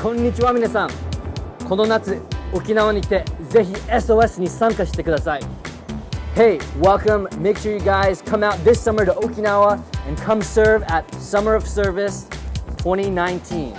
こんにちは皆さんこの夏沖縄に来てぜひ SOS に参加してください Hey, welcome. Make sure you guys come out this summer to Okinawa and come serve at Summer of Service 2019.